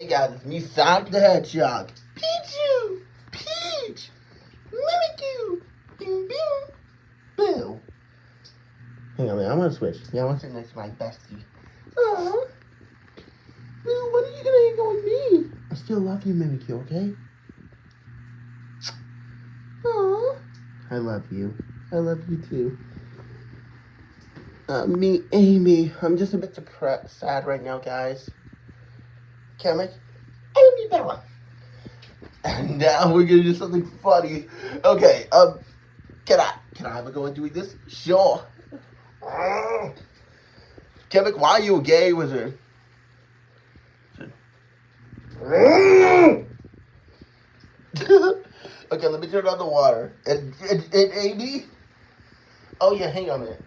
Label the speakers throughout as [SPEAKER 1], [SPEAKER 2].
[SPEAKER 1] Hey guys, it's me, Sonic the Hedgehog. Pichu! Peach! Mimikyu! Bing bing! Boo! Hang on, man, I'm gonna switch. Yeah, I want to sit next to my bestie. Aww. Boo, when are you gonna hang out with me? I still love you, Mimikyu, okay? Aww. I love you. I love you too. Uh, me, Amy. I'm just a bit depressed, sad right now, guys. Kamek, Amy Bella. And now we're gonna do something funny. Okay, um, can I, can I have a go at doing this? Sure. Kamek, why are you a gay wizard? okay, let me turn on the water. And, and, and Amy? Oh yeah, hang on a minute.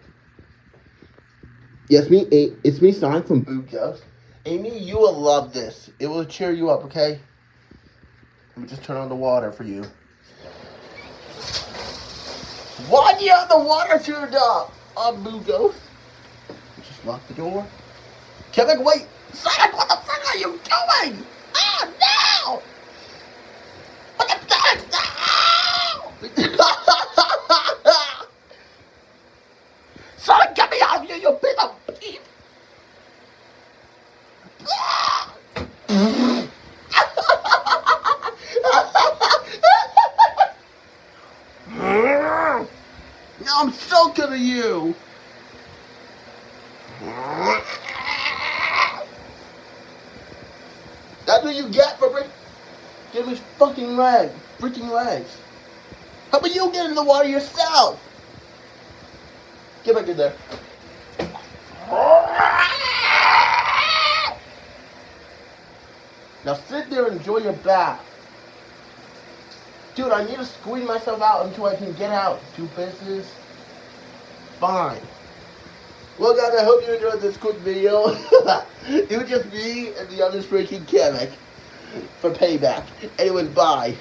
[SPEAKER 1] Yes, me, it's me, Sonic from Boot Ghost. Amy, you will love this. It will cheer you up, okay? Let me just turn on the water for you. Why do you have the water turned up? On Boo Ghost. Just lock the door. Kevin, wait! Sonic, what the fuck are you doing? Oh, no! What the fuck? No! Sonic, get me out of here, you piece of I'm so good at you. That's what you get for break. Give me fucking leg, freaking legs. How about you get in the water yourself? Get back in there. Now sit there and enjoy your bath. Dude, I need to squeeze myself out until I can get out. Do business. Fine. Well, guys, I hope you enjoyed this quick video. it was just me and the other freaking Kamek for payback. Anyways, bye.